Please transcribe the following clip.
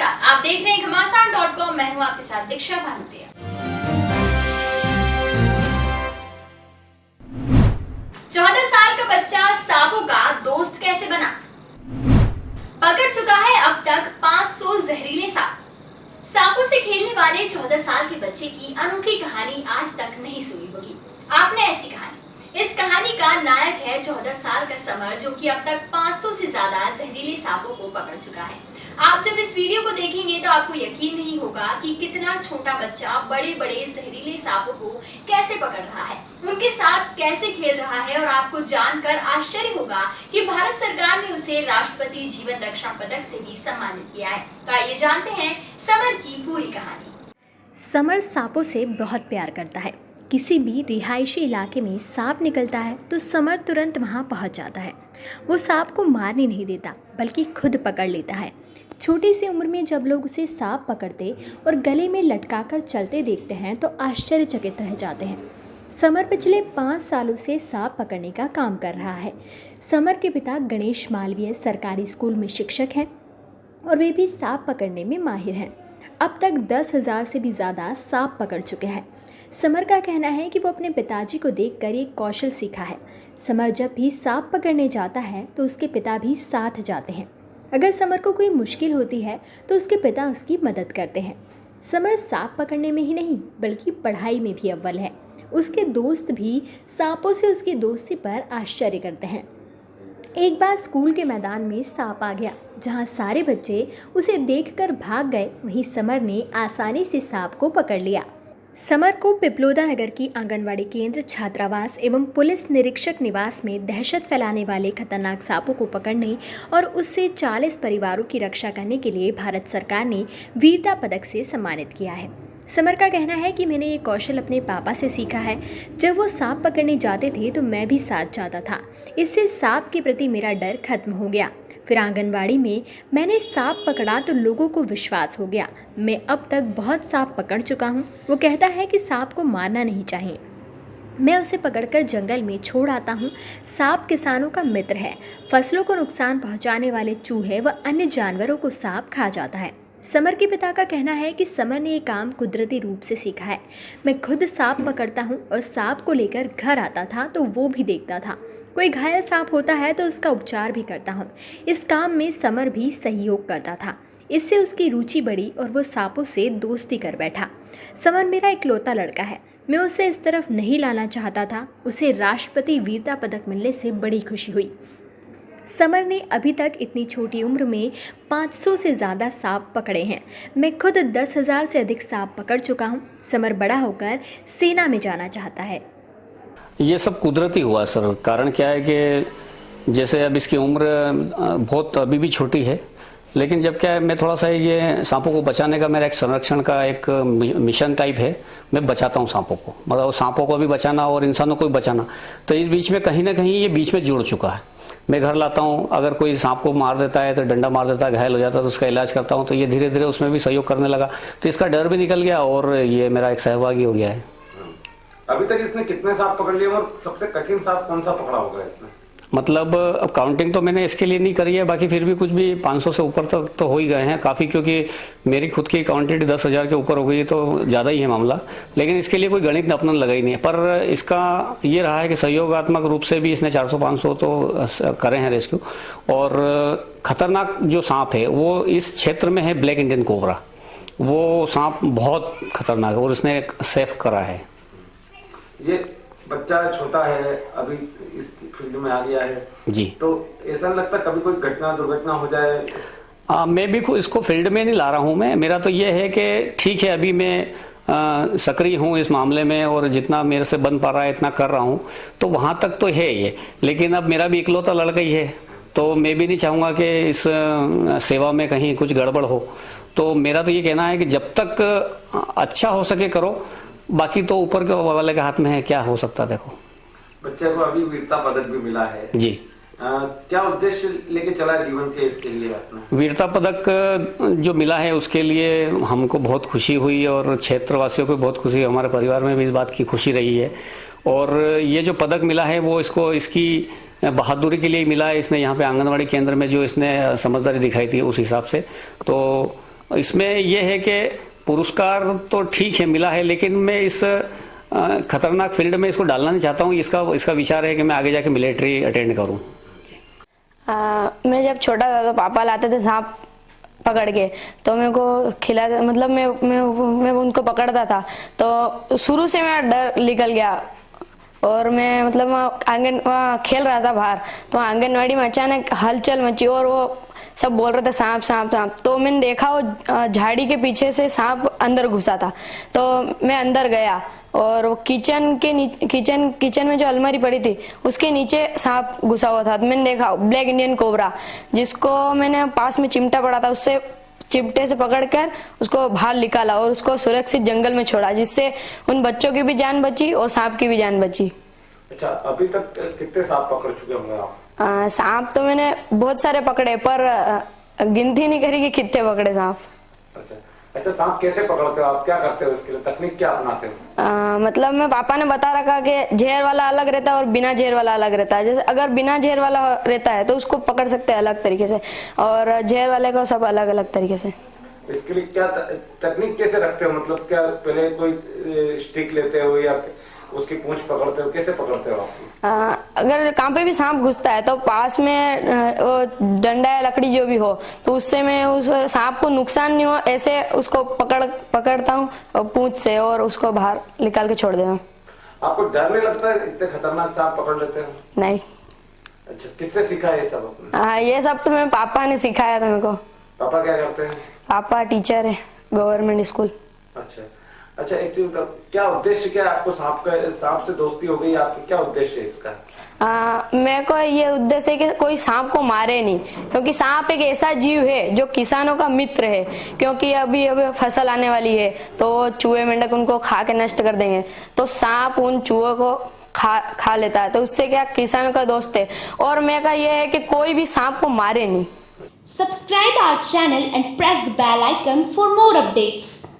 नमस्कार, आप देख रहे हैं घमासान डॉट कॉम मैं हूँ आपके साथ दीक्षा भानुप्रिया चौदह साल का बच्चा सांपों का दोस्त कैसे बना? पकड़ चुका है अब तक 500 जहरीले सांप सांपों से खेलने वाले 14 साल के बच्चे की अनोखी कहानी आज तक नहीं सुनी होगी। आपने ऐसी कहानी। इस कहानी का नायक है 14 साल का समर, जो कि अब तक 500 से ज़्यादा जहरीले सांपों को पकड़ चुका है। आप जब इस वीडियो को देखेंगे तो आपको यकीन नहीं होगा कि कितना छोटा बच्चा बड़े बड़े जहरीले सांपों को कैसे पकड़ रहा है। उनके साथ कैसे खेल रहा है और आपको जानकर आश्चर्य होगा कि भारत सरकार ने उसे राष्ट्रपति जीवन रक्षा पदक से भी सम्मानित किया है। तो आइए जानते हैं समर की पूरी कहानी। समर सांपों से बहुत प्यार करता है। किसी भी रिहायशी इलाके में सांप निकलता है तो समर तुरंत वहाँ पहुँच जाता है। वो सांप को मारने नहीं देता, बल्कि खुद पकड़ लेता है। छोटी सी उम्र में जब लोग उसे सांप पकड़ते और गले में लटका कर चलते देखते हैं तो आश्चर्यचकित रह जाते हैं। समर पिछले पाँच सालों से सांप पकड़ने का काम कर रहा है। समर के पिता गणेश मालवीय सरकारी स्कूल में शिक्षक हैं और वे भी सांप पकड़ने में माहिर हैं। अब तक दस हज़ार से भी ज़्यादा सांप पकड़ चुके हैं। समर का कहना है कि वो अपने पिताजी को देखकर एक कौशल सीखा है। समर जब भी सांप पकड़ने जाता है तो उसके पिता भी साथ जाते हैं। अगर समर को कोई मुश्किल होती है तो उसके पिता उसकी मदद करते हैं। समर सांप पकड़ने में ही नहीं, बल्कि पढ़ाई में भी अव्वल है। उसके दोस्त भी सांपों से उसकी दोस्ती पर आश्चर्य करते हैं। एक बार स्कूल के मैदान में सांप आ गया, जहाँ सारे बच्चे उसे देखकर भाग गए। वहीं समर ने आसानी से सांप को पकड़ लिया। समर को पिपलोदा नगर की आंगनवाड़ी केंद्र, छात्रावास एवं पुलिस निरीक्षक निवास में दहशत फैलाने वाले खतरनाक सांपों को पकड़ने और उससे 40 परिवारों की रक्षा करने के लिए भारत सरकार ने वीरता पदक से सम्मानित किया है। समर का कहना है कि मैंने ये कौशल अपने पापा से सीखा है। जब वो सांप पकड़ने जाते थे तो मैं भी साथ जाता था। इससे सांप के प्रति मेरा डर खत्म हो गया। फिर आंगनबाड़ी में मैंने सांप पकड़ा तो लोगों को विश्वास हो गया। मैं अब तक बहुत सांप पकड़ चुका हूँ। वो कहता है कि सांप को मारना नहीं चाहिए। मैं उसे पकड़कर जंगल में छोड़ आता हूँ। सांप किसानों का मित्र है। फ़सलों को नुकसान पहुँचाने वाले चूहे व अन्य जानवरों को सांप खा जाता है। समर के पिता का कहना है कि समर ने ये काम कुदरती रूप से सीखा है। मैं खुद सांप पकड़ता हूँ और सांप को लेकर घर आता था तो वो भी देखता था। कोई घायल सांप होता है तो उसका उपचार भी करता हूँ। इस काम में समर भी सहयोग करता था। इससे उसकी रुचि बढ़ी और वो सांपों से दोस्ती कर बैठा। समर मेरा इकलौता लड़का है। मैं उसे इस तरफ़ नहीं लाना चाहता था। उसे राष्ट्रपति वीरता पदक मिलने से बड़ी खुशी हुई। समर ने अभी तक इतनी छोटी उम्र में 500 से ज़्यादा सांप पकड़े हैं। मैं खुद दस हज़ार से अधिक सांप पकड़ चुका हूँ। समर बड़ा होकर सेना में जाना चाहता है। ये सब कुदरती हुआ सर। कारण क्या है कि जैसे अब इसकी उम्र बहुत अभी भी छोटी है, लेकिन जब क्या है, मैं थोड़ा सा ये सांपों को बचाने का मेरा एक संरक्षण का एक मिशन टाइप है, मैं बचाता हूँ सांपों को। मतलब सांपों को भी बचाना और इंसानों को भी बचाना। तो इस बीच में कहीं ना कहीं ये बीच में जुड़ चुका है। मैं घर लाता हूँ, अगर कोई सांप को मार देता है तो डंडा मार देता है, घायल हो जाता है तो उसका इलाज करता हूँ तो ये धीरे धीरे उसमें भी सहयोग करने लगा। तो इसका डर भी निकल गया और ये मेरा एक सहभागी हो गया है। अभी तक इसने कितने सांप पकड़ लिए और सबसे कठिन सांप कौन सा पकड़ा होगा इसने? मतलब अब काउंटिंग तो मैंने इसके लिए नहीं करी है, बाकी फिर भी कुछ भी 500 से ऊपर तक तो हो ही गए हैं। काफ़ी क्योंकि मेरी खुद की क्वांटिटी दस हज़ार के ऊपर हो गई है तो ज़्यादा ही है मामला। लेकिन इसके लिए कोई गणित अपना लगा ही नहीं है। पर इसका ये रहा है कि सहयोगात्मक रूप से भी इसने 400-500 तो करे हैं रेस्क्यू। और खतरनाक जो सांप है, वो इस क्षेत्र में है ब्लैक इंडियन कोबरा। वो सांप बहुत खतरनाक है और इसने सेफ़ करा है। ये बच्चा छोटा है अभी इस फ़ील्ड में आ गया है। जी। तो ऐसा लगता कभी कोई घटना दुर्घटना हो जाए? आ, मैं भी इसको फ़ील्ड में नहीं ला रहा हूँ मैं। मेरा तो ये है कि ठीक है अभी मैं सक्रिय हूँ इस मामले में और जितना मेरे से बन पा रहा है इतना कर रहा हूँ। तो वहाँ तक तो है ये। लेकिन अब मेरा भी इकलौता लड़का ही है। तो मैं भी नहीं चाहूँगा कि इस सेवा में कहीं कुछ गड़बड़ हो। तो मेरा तो ये कहना है कि जब तक अच्छा हो सके करो। बाकी तो ऊपर के वाले के हाथ में है क्या हो सकता देखो। बच्चे को अभी वीरता पदक भी मिला है। जी। आ, क्या उद्देश्य लेके चला जीवन के इसके लिए वीरता पदक जो मिला है उसके लिए हमको बहुत खुशी हुई और क्षेत्रवासियों को बहुत खुशी हमारे परिवार में भी इस बात की खुशी रही है। और ये जो पदक मिला है वो इसको इसकी बहादुरी के लिए मिला है। इसने यहाँ पे आंगनबाड़ी केंद्र में जो इसने समझदारी दिखाई थी उस हिसाब से। तो इसमें यह है कि पुरस्कार तो ठीक है, मिला है, लेकिन मैं इस खतरनाक फ़ील्ड में इसको डालना नहीं चाहता हूँ। इसका इसका विचार है कि मैं आगे जाके मिलिट्री अटेंड करूँ। मैं जब छोटा था तो पापा लाते थे सांप पकड़ के तो मेरे को खिला मतलब मैं मैं मैं उनको पकड़ता था। तो शुरू से मेरा डर निकल गया और मैं मतलब आँगन खेल रहा था बाहर। तो आंगनवाड़ी में अचानक हलचल मची और वो सब बोल रहे थे, सांप सांप सांप। तो मैंने देखा, वो झाड़ी के पीछे से सांप अंदर घुसा था। तो मैं अंदर गया और वो किचन के किचन किचन में जो अलमारी पड़ी थी, उसके नीचे सांप घुसा हुआ था। तो मैंने देखा, ब्लैक इंडियन कोबरा, जिसको मैंने पास में चिमटा पड़ा था, उससे चिमटे से पकड़कर उसको बाहर निकाला और उसको सुरक्षित जंगल में छोड़ा, जिससे उन बच्चों की भी जान बची और सांप की भी जान बची। अच्छा अभी तक कितने सांप पकड़ चुके होंगे आप? सांप तो मैंने बहुत सारे पकड़े पर गिनती नहीं करी कि कितने पकड़े सांप। अच्छा अच्छा सांप कैसे पकड़ते हो? आप क्या करते हो इसके लिए? तकनीक क्या अपनाते हो? आ, मतलब मैं पापा ने बता रखा कि जहर वाला अलग रहता है और बिना जहर वाला अलग रहता है। जैसे अगर बिना जहर वाला रहता है तो उसको पकड़ सकते हैं अलग तरीके से और जहर वाले को सब अलग अलग तरीके से। इसके लिए क्या तकनीक कैसे रखते हो? मतलब क्या पहले कोई स्टिक लेते हो या उसकी पूंछ पकड़ते हो कैसे पकड़ते हो आप? आ, अगर कहाँ पे भी सांप घुसता है तो पास में वो डंडा या लकड़ी जो भी हो तो उससे मैं उस सांप को नुकसान नहीं हो ऐसे उसको पकड़ पकड़ता हूँ पूंछ से और उसको बाहर निकाल के छोड़ देता हूँ। आपको डर नहीं लगता है इतने खतरनाक सांप पकड़ लेते हो? नहीं। अच्छा किससे सीखा ये सब आपने? हाँ ये सब तो मेरे पापा ने सिखाया था मेरे को। पापा क्या करते हैं? पापा टीचर है गवर्नमेंट स्कूल। अच्छा। अच्छा एक चीज़ क्या उद्देश्य क्या है? आपको सांप का सांप से दोस्ती हो गई आपकी क्या उद्देश्य है इसका? आ, मेरे को ये उद्देश्य कि कोई सांप को मारे नहीं क्योंकि सांप एक ऐसा जीव है जो किसानों का मित्र है क्योंकि अभी अभी फ़सल आने वाली है तो चूहे मेंढक उनको खा के नष्ट कर देंगे। तो सांप उन चूहों को खा खा लेता है तो उससे क्या किसानों का दोस्त है? और मेरे का ये है कि कोई भी सांप को मारे नहीं। Subscribe our channel and press the bell icon for more updates.